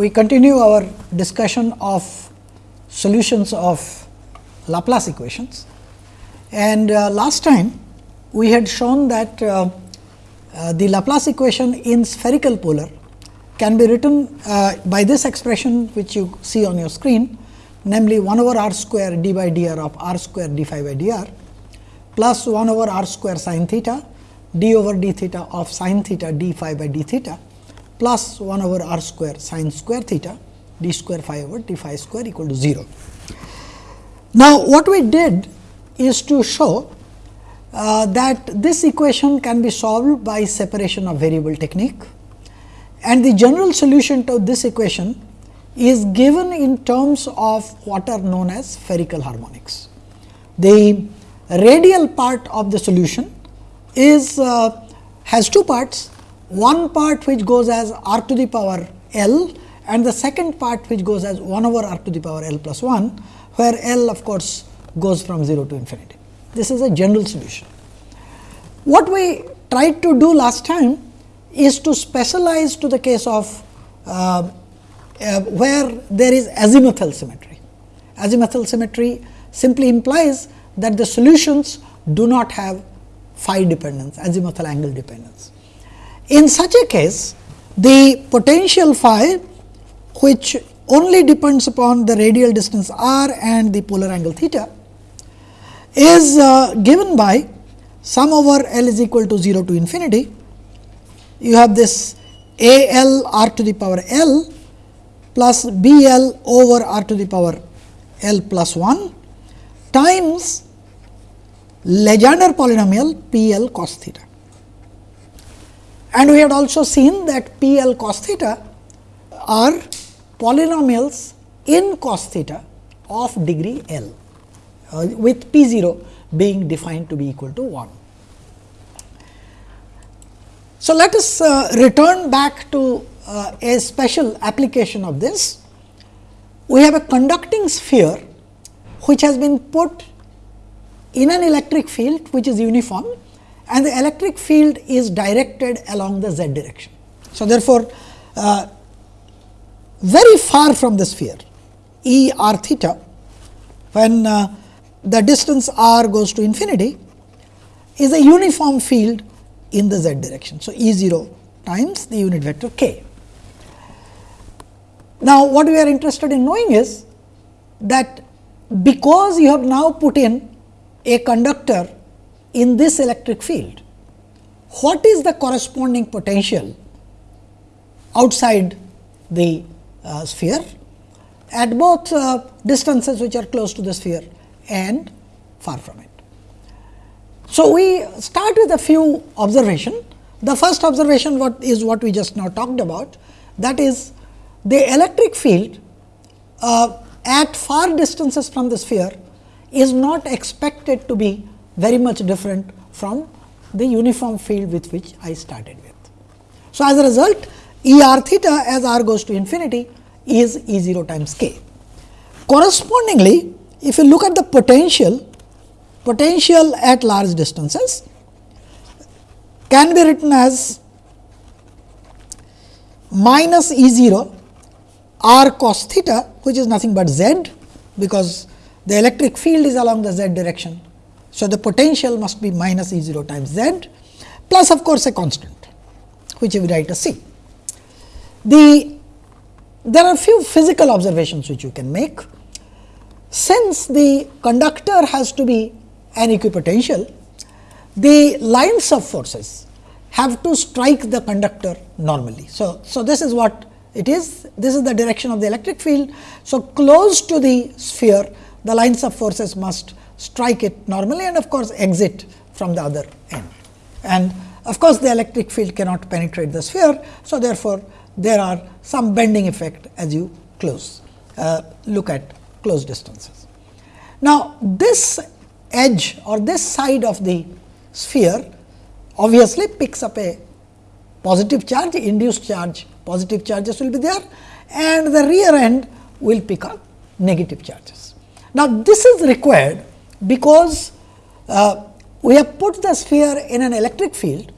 we continue our discussion of solutions of Laplace equations. And uh, last time we had shown that uh, uh, the Laplace equation in spherical polar can be written uh, by this expression which you see on your screen namely 1 over r square d by dr of r square d phi by dr plus 1 over r square sin theta d over d theta of sin theta d phi by d theta plus 1 over r square sin square theta d square phi over d phi square equal to 0. Now, what we did is to show uh, that this equation can be solved by separation of variable technique and the general solution to this equation is given in terms of what are known as spherical harmonics. The radial part of the solution is uh, has two parts, one part which goes as r to the power l and the second part which goes as 1 over r to the power l plus 1, where l of course goes from 0 to infinity. This is a general solution. What we tried to do last time is to specialize to the case of uh, uh, where there is azimuthal symmetry. Azimuthal symmetry simply implies that the solutions do not have phi dependence, azimuthal angle dependence. In such a case, the potential phi which only depends upon the radial distance r and the polar angle theta is uh, given by sum over L is equal to 0 to infinity. You have this A L r to the power L plus B L over r to the power L plus 1 times Legendre polynomial P L cos theta. And we had also seen that P L cos theta are polynomials in cos theta of degree L uh, with P 0 being defined to be equal to 1. So, let us uh, return back to uh, a special application of this. We have a conducting sphere which has been put in an electric field which is uniform and the electric field is directed along the z direction. So, therefore, uh, very far from the sphere E r theta when uh, the distance r goes to infinity is a uniform field in the z direction. So, E 0 times the unit vector k. Now, what we are interested in knowing is that because you have now put in a conductor in this electric field, what is the corresponding potential outside the uh, sphere at both uh, distances which are close to the sphere and far from it. So, we start with a few observation. The first observation what is what we just now talked about that is the electric field uh, at far distances from the sphere is not expected to be very much different from the uniform field with which I started with. So, as a result E r theta as r goes to infinity is E 0 times k. Correspondingly, if you look at the potential, potential at large distances can be written as minus E 0 r cos theta which is nothing but z because the electric field is along the z direction. So, the potential must be minus E 0 times z plus of course, a constant which we write as c. The there are few physical observations which you can make. Since the conductor has to be an equipotential, the lines of forces have to strike the conductor normally. So, so this is what it is, this is the direction of the electric field. So, close to the sphere, the lines of forces must strike it normally and of course, exit from the other end. And of course, the electric field cannot penetrate the sphere. So, therefore, there are some bending effect as you close uh, look at close distances. Now, this edge or this side of the sphere obviously picks up a positive charge induced charge positive charges will be there and the rear end will pick up negative charges. Now, this is required because uh, we have put the sphere in an electric field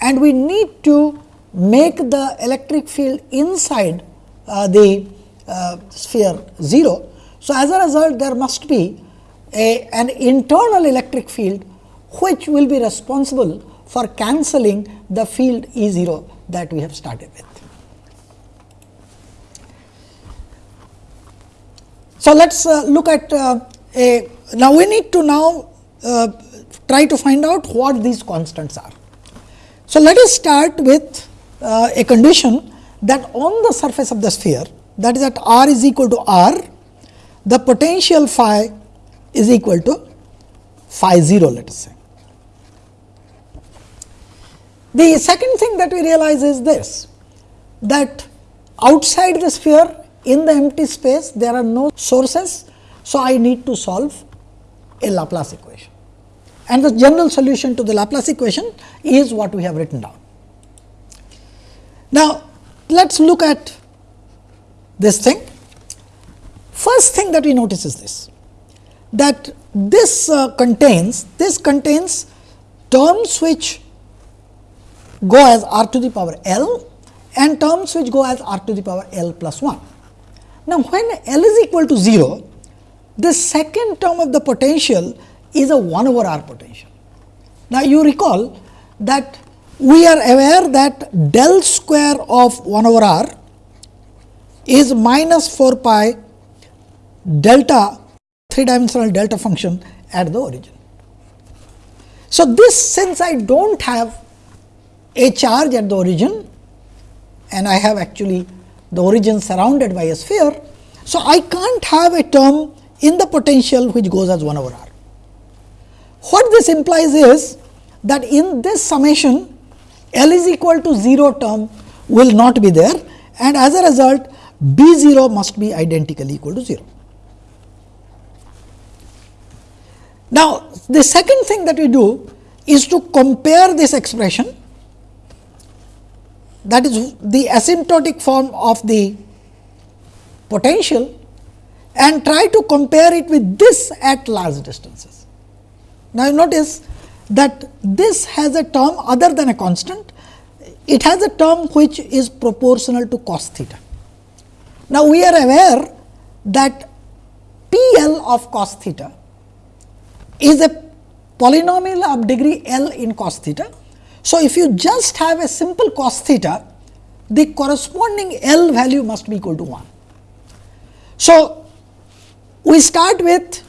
and we need to make the electric field inside uh, the uh, sphere 0. So, as a result there must be a, an internal electric field which will be responsible for cancelling the field E 0 that we have started with. So, let us uh, look at uh, a now we need to now uh, try to find out what these constants are. So, let us start with uh, a condition that on the surface of the sphere that is at r is equal to r, the potential phi is equal to phi 0 let us say. The second thing that we realize is this that outside the sphere in the empty space there are no sources. So, I need to solve a Laplace equation and the general solution to the Laplace equation is what we have written down. Now, let us look at this thing. First thing that we notice is this that this uh, contains this contains terms which go as r to the power l and terms which go as r to the power l plus 1. Now, when L is equal to 0, the second term of the potential is a 1 over r potential. Now, you recall that we are aware that del square of 1 over r is minus 4 pi delta 3 dimensional delta function at the origin. So, this since I do not have a charge at the origin and I have actually the origin surrounded by a sphere. So, I can't have a term in the potential which goes as 1 over r. What this implies is that in this summation L is equal to 0 term will not be there and as a result B 0 must be identically equal to 0. Now, the second thing that we do is to compare this expression that is the asymptotic form of the potential and try to compare it with this at large distances. Now, you notice that this has a term other than a constant, it has a term which is proportional to cos theta. Now, we are aware that P L of cos theta is a polynomial of degree L in cos theta so, if you just have a simple cos theta, the corresponding L value must be equal to 1. So, we start with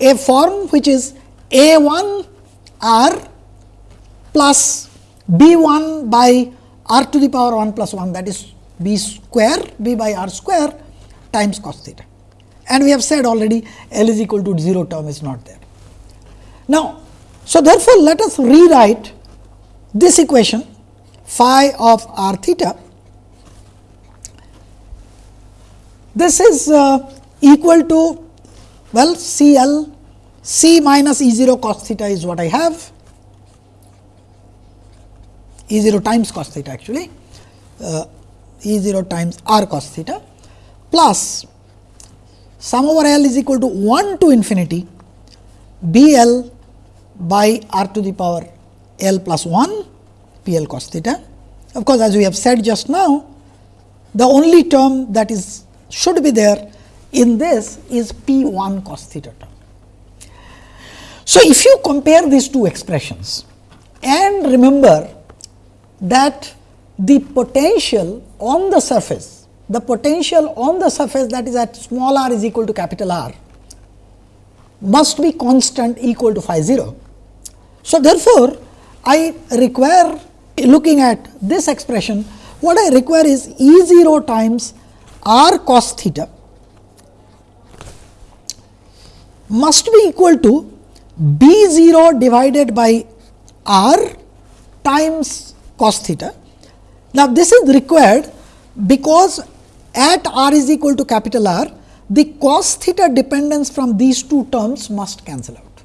a form which is a 1 r plus b 1 by r to the power 1 plus 1 that is b square b by r square times cos theta. And we have said already L is equal to 0 term is not there. Now, so therefore, let us rewrite this equation phi of r theta this is uh, equal to well C L C minus E 0 cos theta is what I have E 0 times cos theta actually uh, E 0 times r cos theta plus sum over L is equal to 1 to infinity B L by r to the power L plus 1 P L cos theta. Of course, as we have said just now, the only term that is should be there in this is P 1 cos theta term. So, if you compare these two expressions and remember that the potential on the surface, the potential on the surface that is at small r is equal to capital R must be constant equal to phi 0. So, therefore, I require looking at this expression what I require is E 0 times r cos theta must be equal to B 0 divided by r times cos theta. Now, this is required because at r is equal to capital R the cos theta dependence from these two terms must cancel out.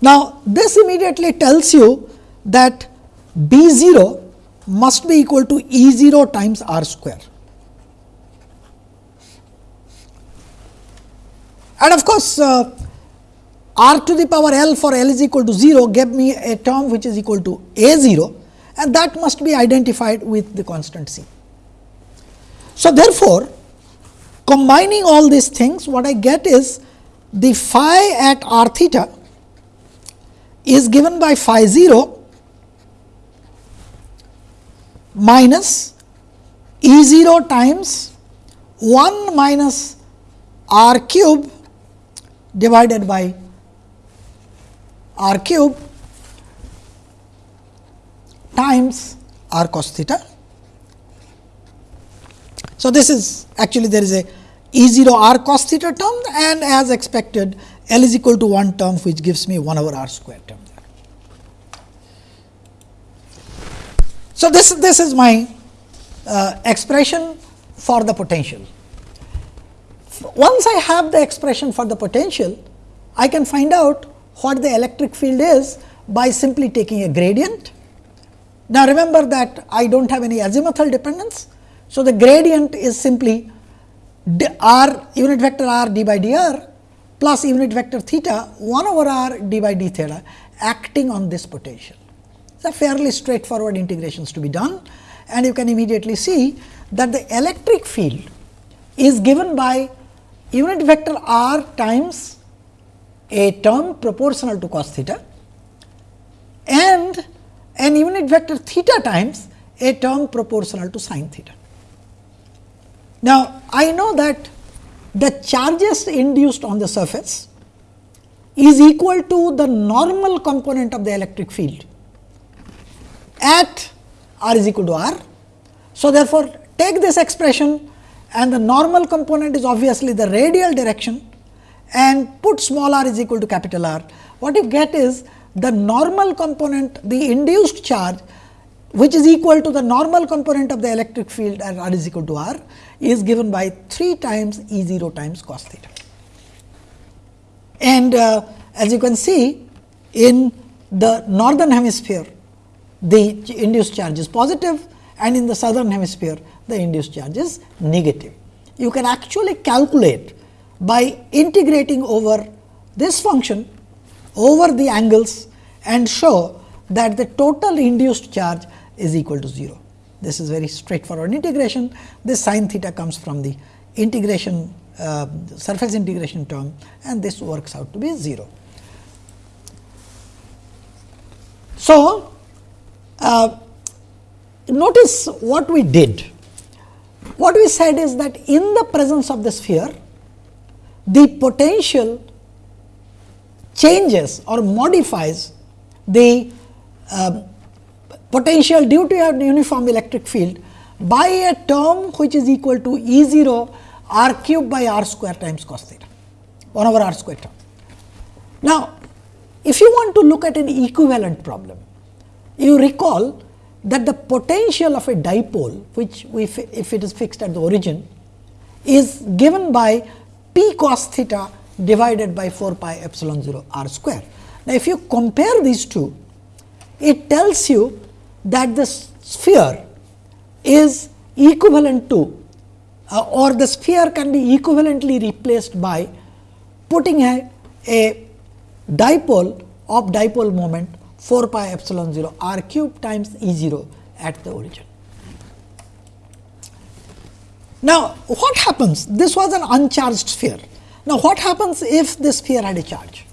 Now, this immediately tells you that B 0 must be equal to E 0 times R square. And of course, uh, R to the power L for L is equal to 0 gave me a term which is equal to A 0 and that must be identified with the constant C. So, therefore, combining all these things what I get is the phi at r theta is given by phi 0 minus E 0 times 1 minus r cube divided by r cube times r cos theta. So, this is actually there is a E 0 r cos theta term and as expected L is equal to 1 term which gives me 1 over r square term. So, this, this is my uh, expression for the potential. Once I have the expression for the potential, I can find out what the electric field is by simply taking a gradient. Now, remember that I do not have any azimuthal dependence. So, the gradient is simply d r unit vector r d by dr plus unit vector theta 1 over r d by d theta acting on this potential. It is a fairly straightforward integrations to be done and you can immediately see that the electric field is given by unit vector r times a term proportional to cos theta and an unit vector theta times a term proportional to sin theta. Now, I know that the charges induced on the surface is equal to the normal component of the electric field at r is equal to r. So, therefore, take this expression and the normal component is obviously the radial direction and put small r is equal to capital R. What you get is the normal component the induced charge which is equal to the normal component of the electric field at r is equal to r is given by 3 times E 0 times cos theta. And uh, as you can see in the northern hemisphere the induced charge is positive and in the southern hemisphere the induced charge is negative. You can actually calculate by integrating over this function over the angles and show that the total induced charge is equal to 0. This is very straightforward integration. This sin theta comes from the integration uh, surface integration term and this works out to be 0. So, uh, notice what we did. What we said is that in the presence of the sphere, the potential changes or modifies the uh, potential due to a uniform electric field by a term which is equal to E 0 r cube by r square times cos theta 1 over r square term. Now, if you want to look at an equivalent problem, you recall that the potential of a dipole which we if it is fixed at the origin is given by p cos theta divided by 4 pi epsilon 0 r square. Now, if you compare these two, it tells you that the sphere is equivalent to uh, or the sphere can be equivalently replaced by putting a, a dipole of dipole moment 4 pi epsilon 0 r cube times E 0 at the origin. Now, what happens? This was an uncharged sphere. Now, what happens if this sphere had a charge?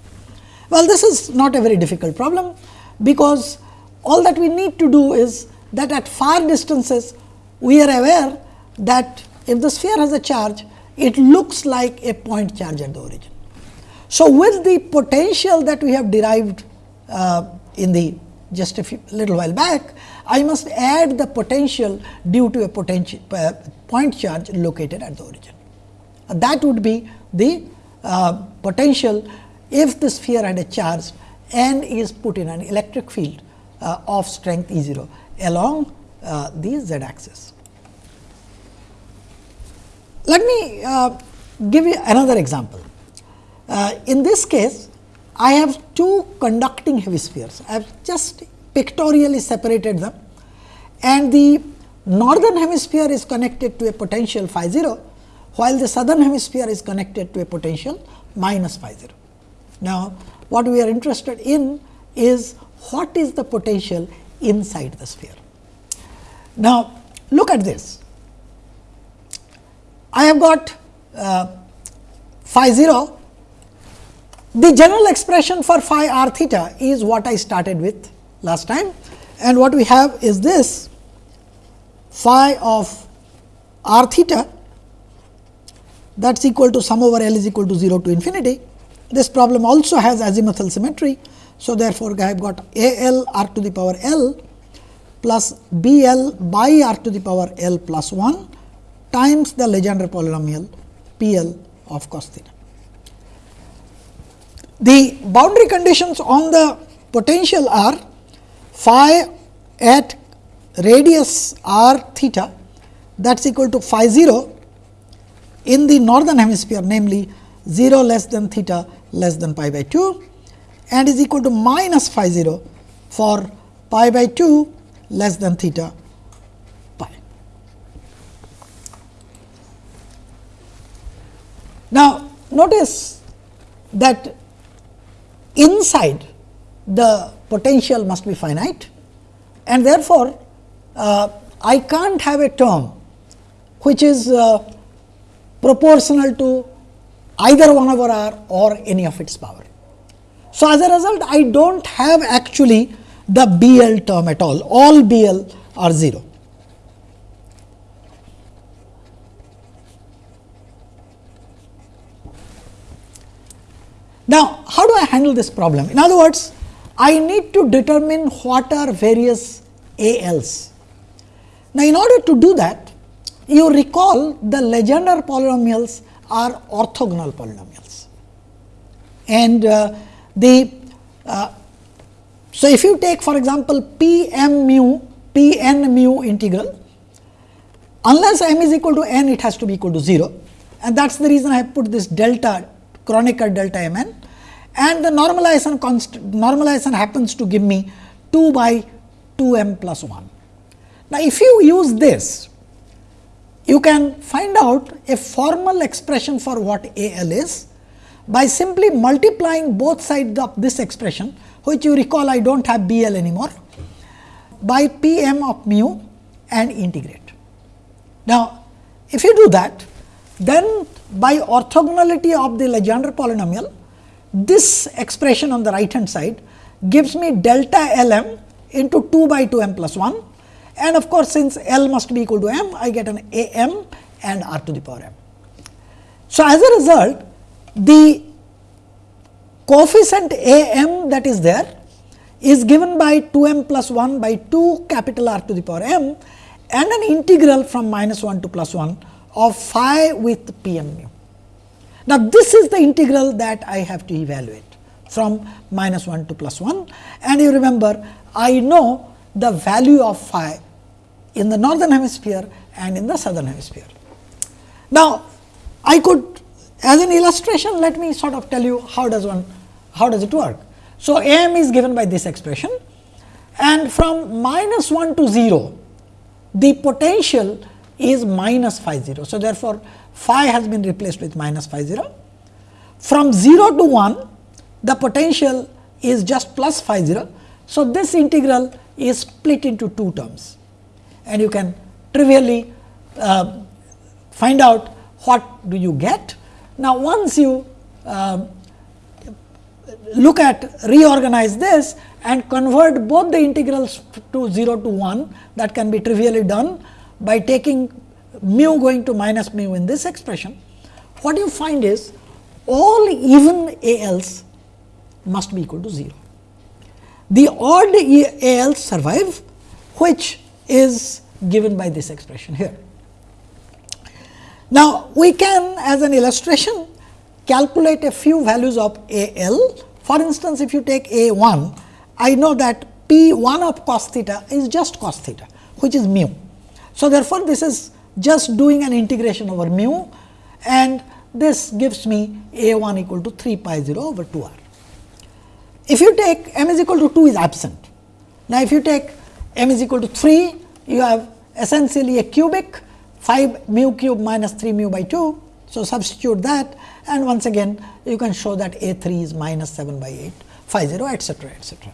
Well, this is not a very difficult problem, because all that we need to do is that at far distances we are aware that if the sphere has a charge, it looks like a point charge at the origin. So, with the potential that we have derived uh, in the just a few, little while back, I must add the potential due to a potential uh, point charge located at the origin. Uh, that would be the uh, potential if the sphere had a charge and is put in an electric field uh, of strength E 0 along uh, the z axis. Let me uh, give you another example. in this case, I have two conducting hemispheres. I have just pictorially separated them and the northern hemisphere is connected to a potential phi 0, while the southern hemisphere is connected to a potential minus phi 0. Now, what we are interested in is what is the potential inside the sphere. Now, look at this. I have got uh, phi 0. The general expression for phi r theta is what I started with last time and what we have is this phi of r theta that is equal to sum over L is equal to 0 to infinity. This problem also has azimuthal symmetry. So, therefore, I have got A L r to the power L plus B L by r to the power L plus 1 times the Legendre polynomial P L of cos theta. The boundary conditions on the potential are phi at radius r theta that is equal to phi 0 in the northern hemisphere namely 0 less than theta less than pi by 2 and is equal to minus phi 0 for pi by 2 less than theta pi. Now, notice that inside the potential must be finite and therefore, uh, I can't have a term which is uh, proportional to either 1 over r or any of its power. So, as a result I do not have actually the B L term at all, all B L are 0. Now, how do I handle this problem? In other words, I need to determine what are various A L's. Now, in order to do that, you recall the Legendre polynomials are orthogonal polynomials. And uh, the uh, so if you take for example, p m mu p n mu integral, unless m is equal to n, it has to be equal to 0 and that is the reason I have put this delta Kronecker delta m n and the normalization normalization happens to give me 2 by 2 m plus 1. Now, if you use this, you can find out a formal expression for what A L is by simply multiplying both sides of this expression, which you recall I do not have B L anymore, by P m of mu and integrate. Now, if you do that, then by orthogonality of the Legendre polynomial, this expression on the right hand side gives me delta L m into 2 by 2 m plus 1 and of course, since L must be equal to m, I get an A m and r to the power m. So, as a result, the coefficient A m that is there is given by 2 m plus 1 by 2 capital R to the power m and an integral from minus 1 to plus 1 of phi with p m mu. Now, this is the integral that I have to evaluate from minus 1 to plus 1 and you remember I know the value of phi in the northern hemisphere and in the southern hemisphere. Now, I could as an illustration let me sort of tell you how does one how does it work. So, m is given by this expression and from minus 1 to 0 the potential is minus phi 0. So, therefore, phi has been replaced with minus phi 0. From 0 to 1 the potential is just plus phi 0. So, this integral is split into two terms and you can trivially uh, find out what do you get. Now, once you uh, look at reorganize this and convert both the integrals to 0 to 1 that can be trivially done by taking mu going to minus mu in this expression. What you find is all even A L's must be equal to 0. The odd A L's survive which is given by this expression here. Now, we can as an illustration calculate a few values of A L. For instance, if you take A 1, I know that P 1 of cos theta is just cos theta, which is mu. So, therefore, this is just doing an integration over mu and this gives me A 1 equal to 3 phi 0 over 2 r. If you take m is equal to 2 is absent. Now, if you take m is equal to 3, you have essentially a cubic 5 mu cube minus 3 mu by 2. So, substitute that and once again you can show that A 3 is minus 7 by 8 phi 0 etcetera etcetera.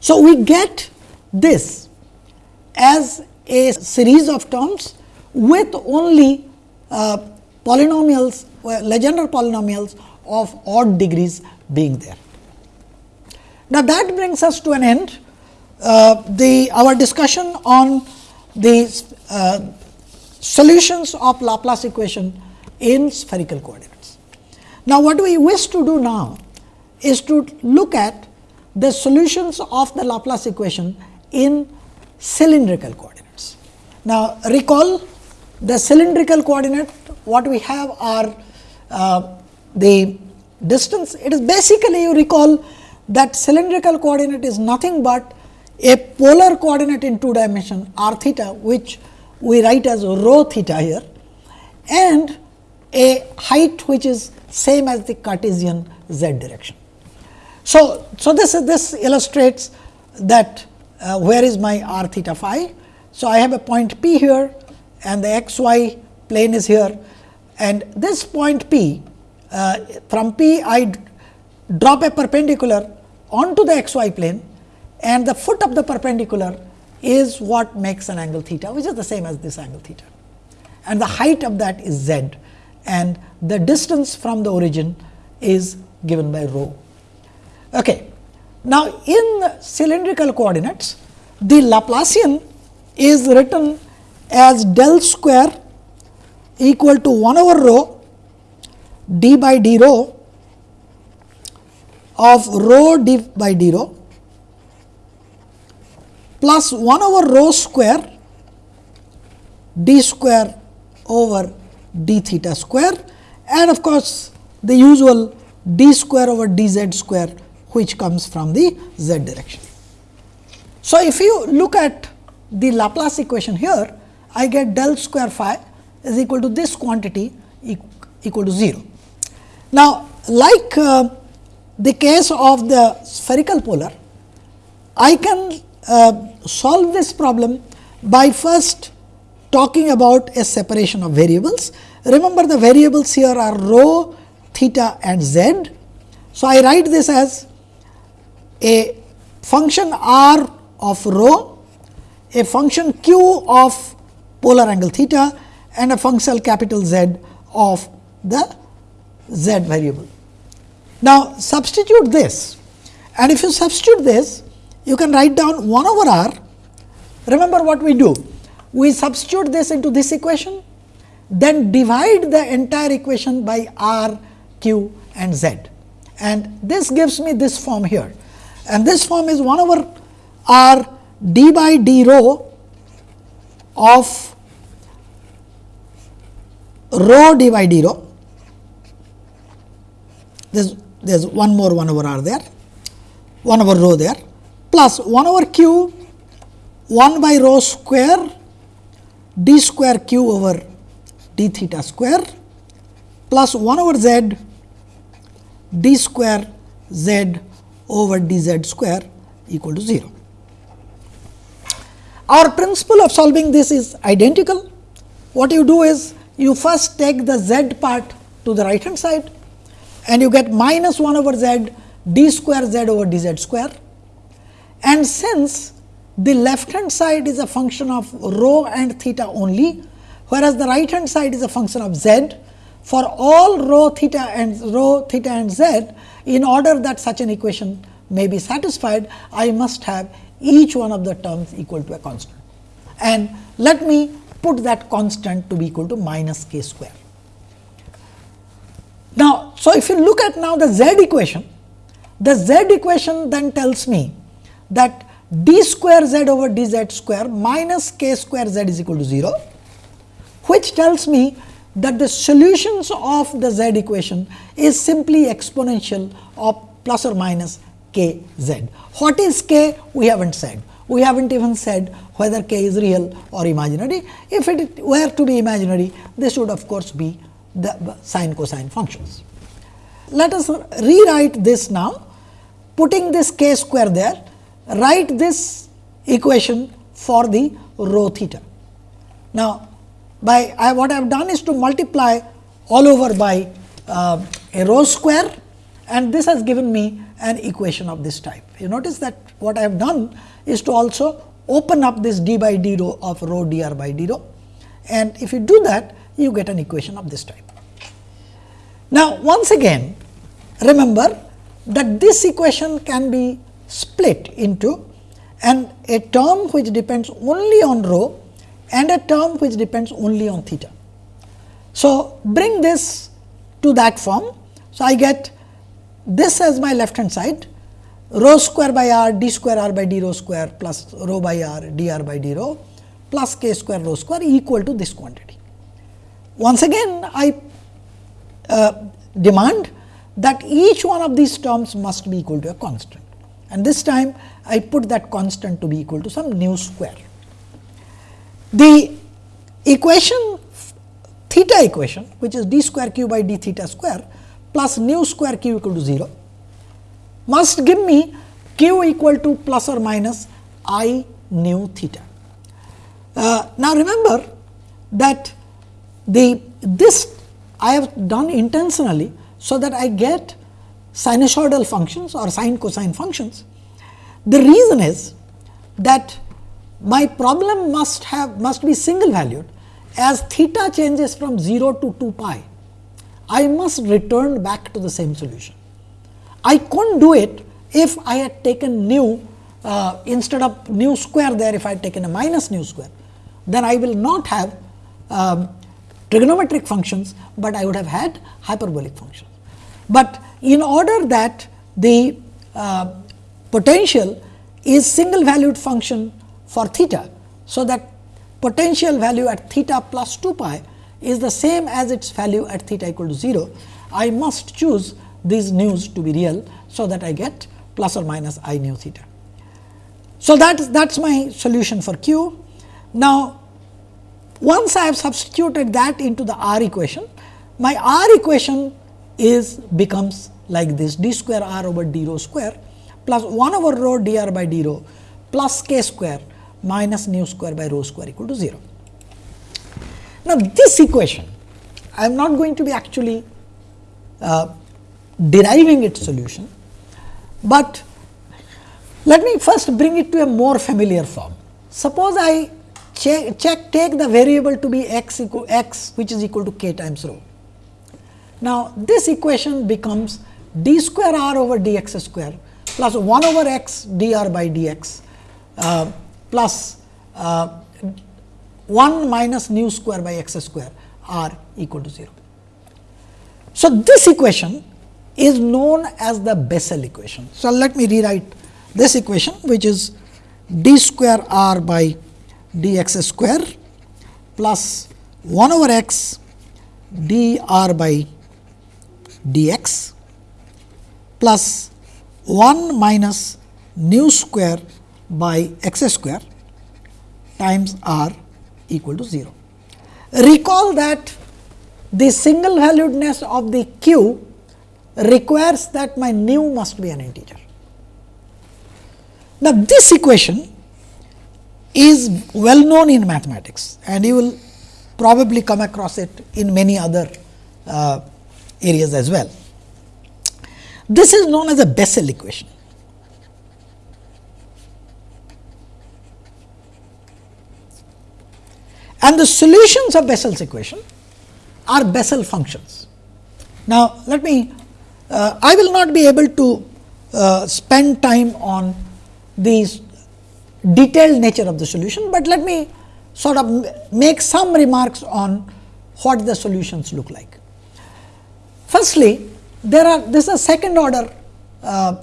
So, we get this as a series of terms with only uh, polynomials, Legendre polynomials of odd degrees being there. Now, that brings us to an end uh, the our discussion on the uh, solutions of Laplace equation in spherical coordinates. Now, what we wish to do now is to look at the solutions of the Laplace equation in cylindrical coordinates. Now, recall the cylindrical coordinate what we have are uh, the distance. It is basically you recall that cylindrical coordinate is nothing but a polar coordinate in two dimension r theta which we write as rho theta here and a height which is same as the Cartesian z direction. So, so this this illustrates that uh, where is my r theta phi. So, I have a point P here and the x y plane is here and this point P uh, from P I drop a perpendicular onto the x y plane and the foot of the perpendicular is what makes an angle theta which is the same as this angle theta and the height of that is z and the distance from the origin is given by rho. Okay. Now, in cylindrical coordinates the Laplacian is written as del square equal to 1 over rho d by d rho of rho d by d rho plus 1 over rho square d square over d theta square and of course, the usual d square over d z square which comes from the z direction. So, if you look at the Laplace equation here, I get del square phi is equal to this quantity equal to 0. Now, like uh, the case of the spherical polar, I can uh, solve this problem by first talking about a separation of variables. Remember the variables here are rho, theta and z. So, I write this as a function r of rho, a function q of polar angle theta and a function capital Z of the z variable. Now, substitute this and if you substitute this, you can write down 1 over r. Remember what we do? We substitute this into this equation, then divide the entire equation by r, q and z. And this gives me this form here. And this form is 1 over r d by d rho of rho d by d rho. There's, there's one more 1 over r there, 1 over rho there plus 1 over q 1 by rho square d square q over d theta square plus 1 over z d square z over d z square equal to 0. Our principle of solving this is identical. What you do is you first take the z part to the right hand side and you get minus 1 over z d square z over d z square. And since the left hand side is a function of rho and theta only, whereas the right hand side is a function of z, for all rho theta and rho theta and z, in order that such an equation may be satisfied, I must have each one of the terms equal to a constant. And let me put that constant to be equal to minus k square. Now, so if you look at now the z equation, the z equation then tells me that d square z over d z square minus k square z is equal to 0, which tells me that the solutions of the z equation is simply exponential of plus or minus k z. What is k? We have not said we have not even said whether k is real or imaginary. If it were to be imaginary, this would of course be the sine cosine functions. Let us rewrite this now, putting this k square there, write this equation for the rho theta. Now, by I, what I have done is to multiply all over by uh, a rho square and this has given me an equation of this type. You notice that what I have done is to also open up this d by d rho of rho d r by d rho and if you do that you get an equation of this type. Now, once again remember that this equation can be split into and a term which depends only on rho and a term which depends only on theta. So, bring this to that form. So, I get this as my left hand side rho square by r d square r by d rho square plus rho by r d r by d rho plus k square rho square equal to this quantity. Once again I uh, demand that each one of these terms must be equal to a constant and this time I put that constant to be equal to some nu square. The equation theta equation which is d square q by d theta square plus nu square q equal to 0 must give me q equal to plus or minus i nu theta. Uh, now, remember that the this I have done intentionally, so that I get sinusoidal functions or sine cosine functions. The reason is that my problem must have must be single valued as theta changes from 0 to 2 pi. I must return back to the same solution. I couldn't do it if I had taken nu uh, instead of nu square there if I had taken a minus nu square, then I will not have um, trigonometric functions, but I would have had hyperbolic functions. But in order that the uh, potential is single valued function for theta. So, that potential value at theta plus 2 pi is the same as its value at theta equal to 0. I must choose these nu's to be real. So, that I get plus or minus i nu theta. So, that is that is my solution for q. Now, once I have substituted that into the r equation, my r equation is becomes like this d square r over d rho square plus 1 over rho d r by d rho plus k square minus nu square by rho square equal to 0. Now, this equation I am not going to be actually uh, deriving its solution, but let me first bring it to a more familiar form. Suppose I check, check take the variable to be x equal x which is equal to k times rho. Now, this equation becomes d square r over d x square plus 1 over x d r by d x uh, plus uh, 1 minus nu square by x square r equal to 0. So, this equation is known as the Bessel equation. So, let me rewrite this equation which is d square r by d x square plus 1 over x d r by d x plus 1 minus nu square by x square times r equal to 0. Recall that the single valuedness of the q requires that my nu must be an integer. Now, this equation is well known in mathematics and you will probably come across it in many other uh, areas as well. This is known as a Bessel equation. And the solutions of Bessel's equation are Bessel functions. Now, let me uh, I will not be able to uh, spend time on these detailed nature of the solution, but let me sort of make some remarks on what the solutions look like. Firstly, there are this is a second order uh,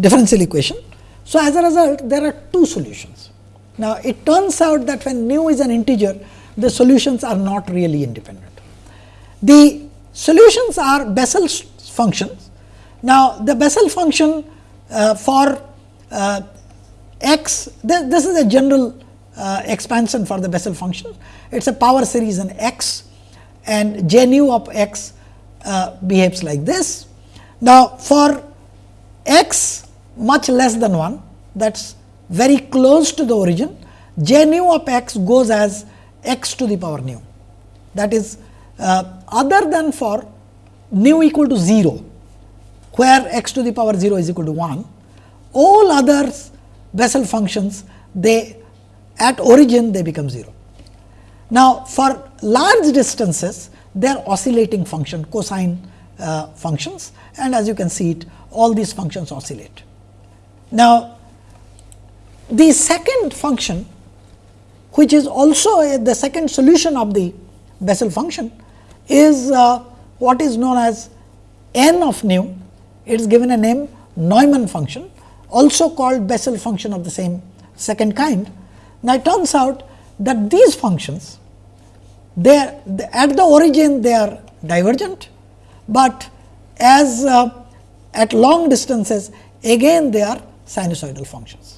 differential equation. So, as a result there are two solutions. Now, it turns out that when nu is an integer, the solutions are not really independent. The solutions are Bessel's functions. Now, the Bessel function uh, for uh, x, th this is a general uh, expansion for the Bessel function. It is a power series in x and j nu of x uh, behaves like this. Now, for x much less than 1 that is very close to the origin, j nu of x goes as x to the power nu. That is uh, other than for nu equal to 0, where x to the power 0 is equal to 1, all others Bessel functions they at origin they become 0. Now, for large distances they are oscillating function cosine uh, functions and as you can see it all these functions oscillate. Now, the second function which is also the second solution of the Bessel function is uh, what is known as n of nu. It is given a name Neumann function also called Bessel function of the same second kind. Now, it turns out that these functions they, at the origin they are divergent, but as uh, at long distances again they are sinusoidal functions.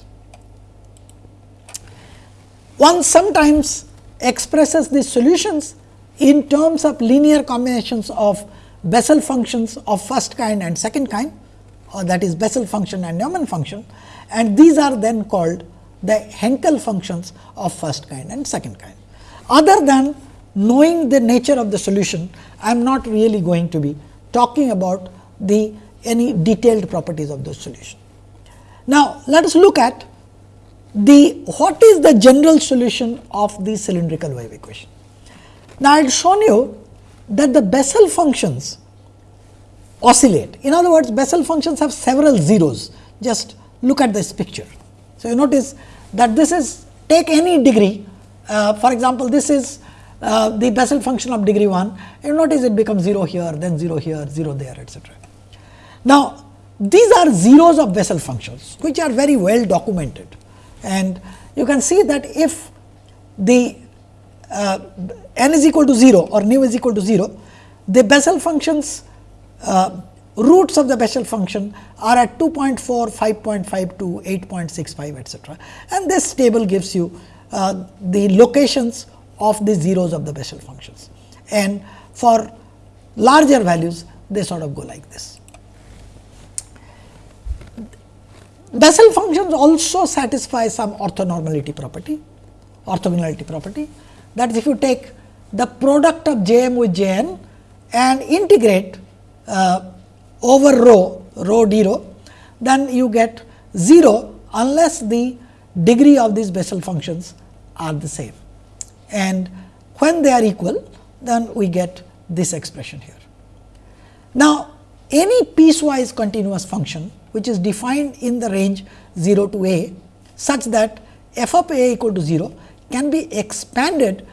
One sometimes expresses these solutions in terms of linear combinations of Bessel functions of first kind and second kind or that is Bessel function and Neumann function and these are then called the Hankel functions of first kind and second kind. Other than knowing the nature of the solution, I am not really going to be talking about the any detailed properties of the solution. Now, let us look at the what is the general solution of the cylindrical wave equation. Now, I had shown you that the Bessel functions oscillate. In other words, Bessel functions have several zeros. Just look at this picture. So, you notice that this is take any degree. Uh, for example, this is uh, the Bessel function of degree 1. You notice it becomes 0 here, then 0 here, 0 there, etc. Now, these are zeros of Bessel functions, which are very well documented. And you can see that if the uh, n is equal to 0 or nu is equal to 0, the Bessel functions uh, roots of the Bessel function are at 2.4, 5.52, 8.65 etcetera. And this table gives you uh, the locations of the zeros of the Bessel functions. And for larger values, they sort of go like this. Bessel functions also satisfy some orthonormality property, orthogonality property. That is, if you take the product of J m with J n and integrate uh, over rho, rho d rho, then you get 0 unless the degree of these Bessel functions are the same. And when they are equal, then we get this expression here. Now, any piecewise continuous function which is defined in the range 0 to a such that f of a equal to 0 can be expanded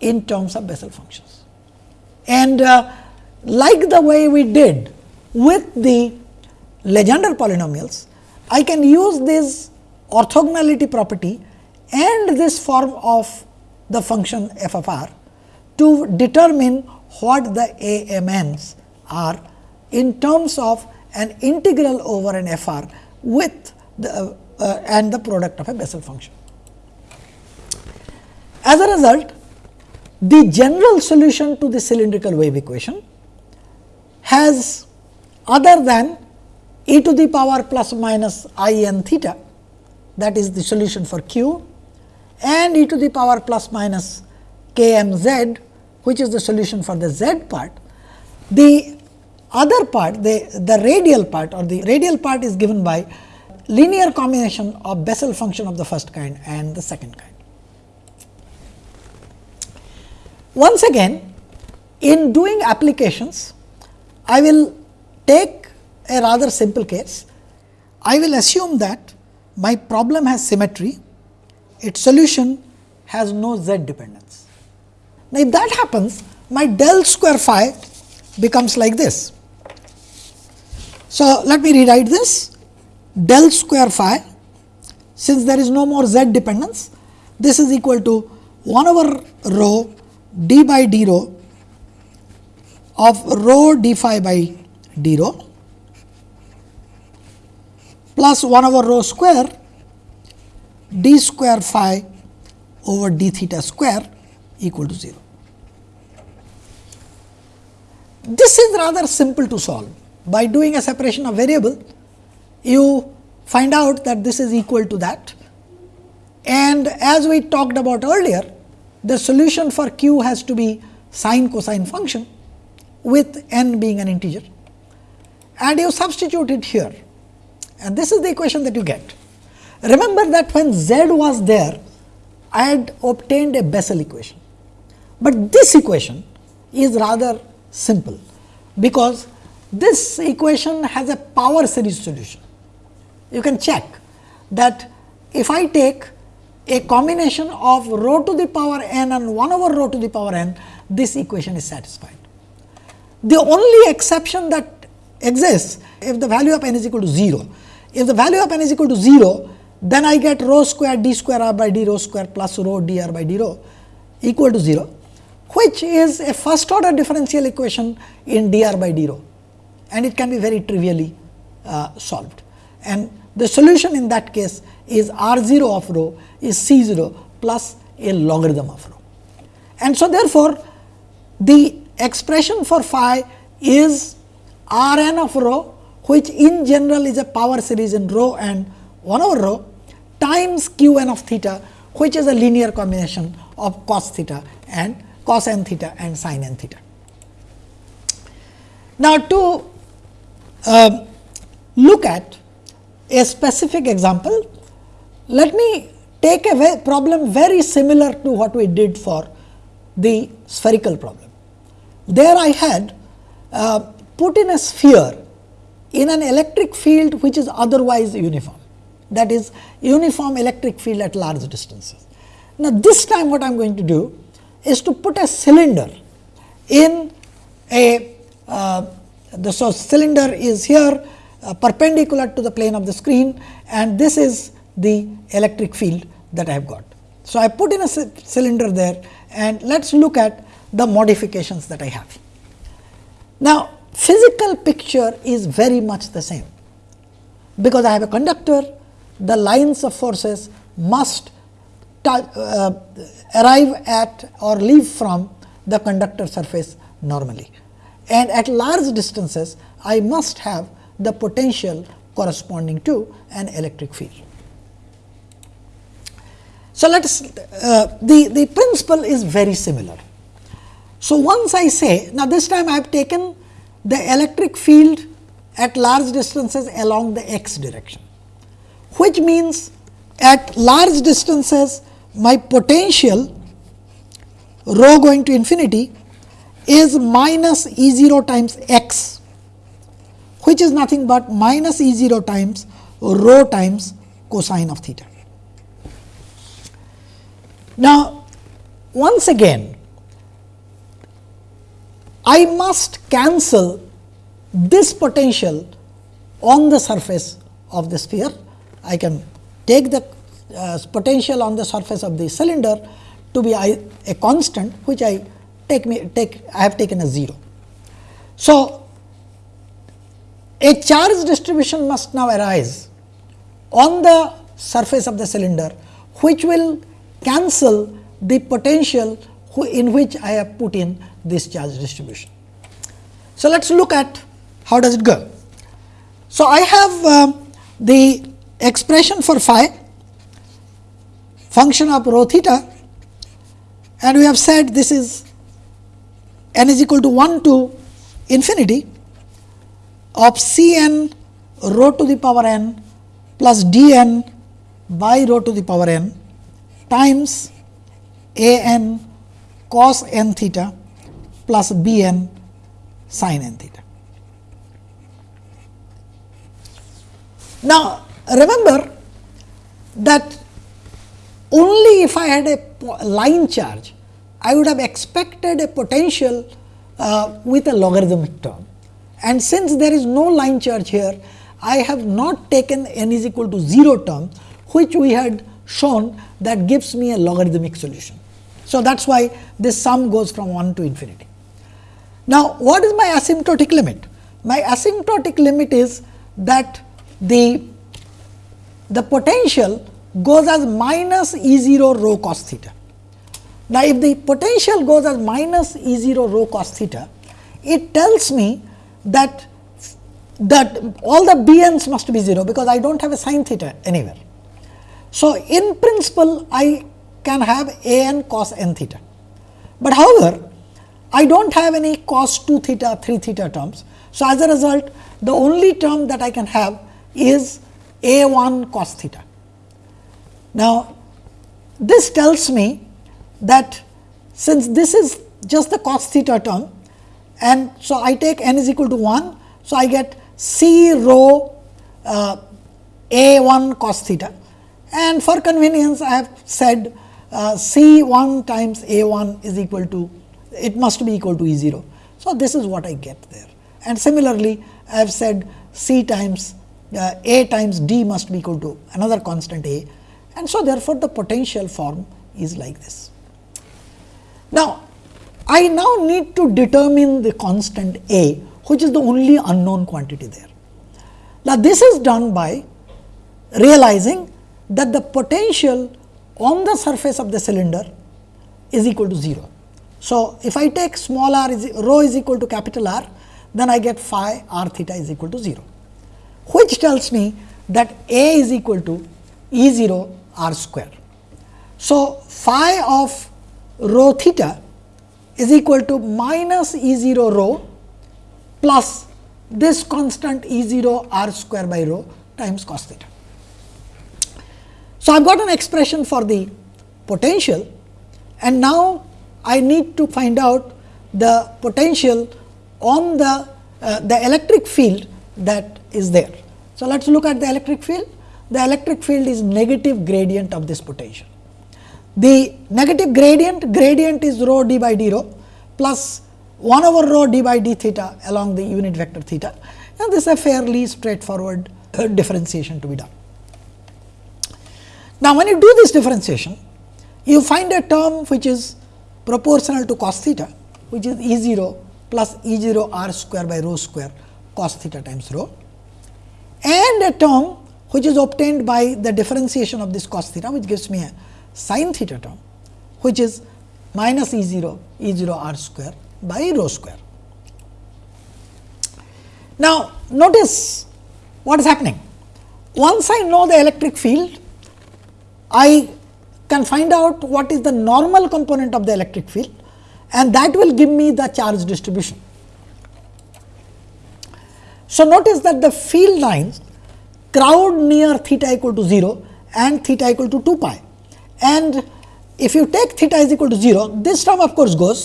in terms of Bessel functions. And uh, like the way we did with the Legendre polynomials, I can use this orthogonality property and this form of the function f of r to determine what the a m n's are in terms of an integral over an f r with the uh, uh, and the product of a Bessel function. As a result, the general solution to the cylindrical wave equation has other than e to the power plus minus i n theta that is the solution for q and e to the power plus minus k m z which is the solution for the z part. The other part the, the radial part or the radial part is given by linear combination of Bessel function of the first kind and the second kind. Once again in doing applications I will take a rather simple case. I will assume that my problem has symmetry, its solution has no z dependence. Now, if that happens, my del square phi becomes like this. So, let me rewrite this del square phi since there is no more z dependence this is equal to 1 over rho d by d rho of rho d phi by d rho plus 1 over rho square d square phi over d theta square equal to 0. This is rather simple to solve. By doing a separation of variable, you find out that this is equal to that. And as we talked about earlier, the solution for q has to be sine cosine function with n being an integer and you substitute it here and this is the equation that you get. Remember that when z was there I had obtained a Bessel equation, but this equation is rather simple, because this equation has a power series solution. You can check that if I take a combination of rho to the power n and 1 over rho to the power n, this equation is satisfied. The only exception that exists if the value of n is equal to 0. If the value of n is equal to 0, then I get rho square d square r by d rho square plus rho d r by d rho equal to 0, which is a first order differential equation in d r by d rho and it can be very trivially uh, solved. And the solution in that case is r 0 of rho is c 0 plus a logarithm of rho. And so, therefore, the expression for phi is r n of rho which in general is a power series in rho and 1 over rho times q n of theta which is a linear combination of cos theta and cos n theta and sin n theta. Now, to uh, look at a specific example, let me take a problem very similar to what we did for the spherical problem. There I had uh, put in a sphere in an electric field which is otherwise uniform that is uniform electric field at large distances. Now, this time what I am going to do is to put a cylinder in a uh, the so cylinder is here uh, perpendicular to the plane of the screen and this is the electric field that I have got. So, I put in a cylinder there and let us look at the modifications that I have. Now, physical picture is very much the same, because I have a conductor, the lines of forces must uh, arrive at or leave from the conductor surface normally. And at large distances, I must have the potential corresponding to an electric field. So, let us uh, the, the principle is very similar. So, once I say now this time I have taken the electric field at large distances along the x direction, which means at large distances my potential rho going to infinity is minus E 0 times x, which is nothing but minus E 0 times rho times cosine of theta. Now, once again I must cancel this potential on the surface of the sphere. I can take the uh, potential on the surface of the cylinder to be a, a constant which I take me take I have taken a 0. So, a charge distribution must now arise on the surface of the cylinder which will cancel the potential in which I have put in this charge distribution. So, let us look at how does it go. So, I have uh, the expression for phi function of rho theta and we have said this is n is equal to 1 to infinity of C n rho to the power n plus d n by rho to the power n times a n cos n theta plus b n sin n theta. Now, remember that only if I had a line charge, I would have expected a potential uh, with a logarithmic term. And since there is no line charge here, I have not taken n is equal to 0 term, which we had shown that gives me a logarithmic solution. So, that is why this sum goes from 1 to infinity. Now, what is my asymptotic limit? My asymptotic limit is that the, the potential goes as minus E 0 rho cos theta. Now, if the potential goes as minus E 0 rho cos theta, it tells me that that all the b n's must be 0, because I do not have a sin theta anywhere. So, in principle I can have a n cos n theta, but however, I do not have any cos 2 theta 3 theta terms. So, as a result the only term that I can have is a 1 cos theta. Now, this tells me that since this is just the cos theta term and so I take n is equal to 1. So, I get C rho uh, a 1 cos theta and for convenience I have said uh, C 1 times A 1 is equal to it must be equal to E 0. So, this is what I get there and similarly I have said C times uh, A times D must be equal to another constant A and so therefore, the potential form is like this. Now, I now need to determine the constant A which is the only unknown quantity there. Now, this is done by realizing that the potential on the surface of the cylinder is equal to 0. So, if I take small r is rho is equal to capital R, then I get phi r theta is equal to 0, which tells me that A is equal to E 0 r square. So, phi of rho theta is equal to minus E 0 rho plus this constant E 0 r square by rho times cos theta. So, I have got an expression for the potential and now I need to find out the potential on the, uh, the electric field that is there. So, let us look at the electric field. The electric field is negative gradient of this potential. The negative gradient, gradient is rho d by d rho plus 1 over rho d by d theta along the unit vector theta and this is a fairly straightforward uh, differentiation to be done. Now, when you do this differentiation, you find a term which is proportional to cos theta, which is E 0 plus E 0 r square by rho square cos theta times rho and a term which is obtained by the differentiation of this cos theta, which gives me a sin theta term, which is minus E 0 E 0 r square by rho square. Now, notice what is happening. Once I know the electric field, I can find out what is the normal component of the electric field and that will give me the charge distribution. So, notice that the field lines crowd near theta equal to 0 and theta equal to 2 pi and if you take theta is equal to 0 this term of course goes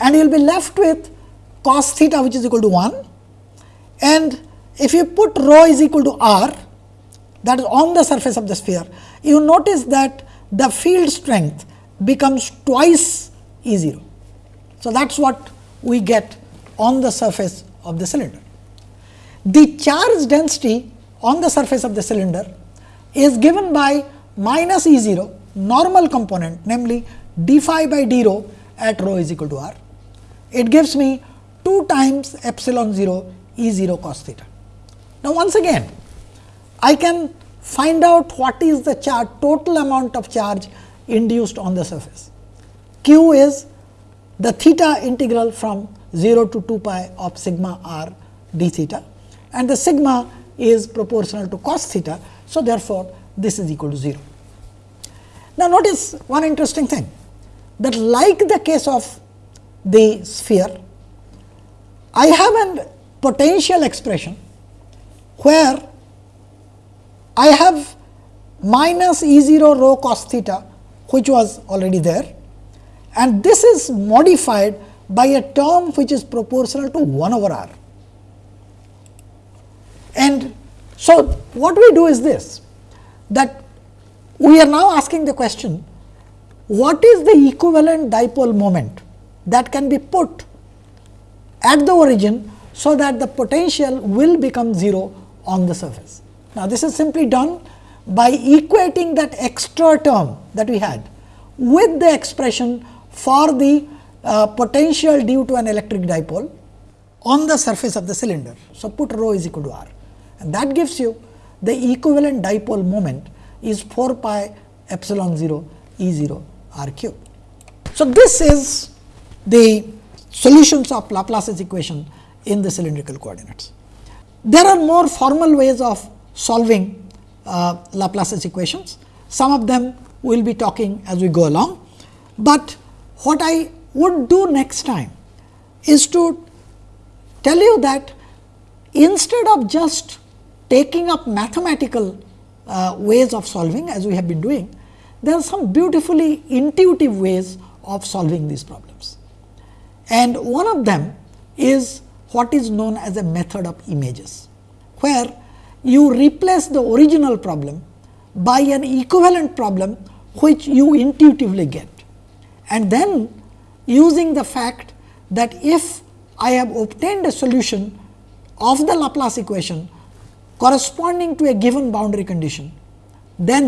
and you will be left with cos theta which is equal to 1 and if you put rho is equal to r that is on the surface of the sphere, you notice that the field strength becomes twice E 0. So, that is what we get on the surface of the cylinder. The charge density on the surface of the cylinder is given by minus E 0 normal component namely d phi by d rho at rho is equal to r. It gives me 2 times epsilon 0 E 0 cos theta. Now, once again I can find out what is the charge total amount of charge induced on the surface. Q is the theta integral from 0 to 2 pi of sigma r d theta and the sigma is proportional to cos theta. So, therefore, this is equal to 0. Now, notice one interesting thing that like the case of the sphere, I have a potential expression where I have minus E 0 rho cos theta which was already there and this is modified by a term which is proportional to 1 over r. And so, what we do is this that we are now asking the question what is the equivalent dipole moment that can be put at the origin so that the potential will become 0 on the surface. Now, this is simply done by equating that extra term that we had with the expression for the uh, potential due to an electric dipole on the surface of the cylinder. So, put rho is equal to r and that gives you the equivalent dipole moment is 4 pi epsilon 0 E 0 r cube. So, this is the solutions of Laplace's equation in the cylindrical coordinates. There are more formal ways of solving uh, Laplace's equations. Some of them we will be talking as we go along, but what I would do next time is to tell you that instead of just taking up mathematical uh, ways of solving as we have been doing, there are some beautifully intuitive ways of solving these problems. and one of them is what is known as a method of images, where you replace the original problem by an equivalent problem which you intuitively get. And then using the fact that if I have obtained a solution of the Laplace equation corresponding to a given boundary condition, then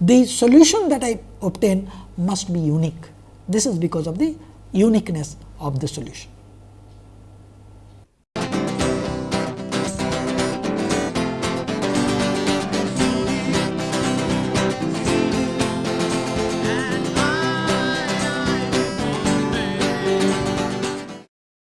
the solution that I obtain must be unique. This is because of the uniqueness of the solution.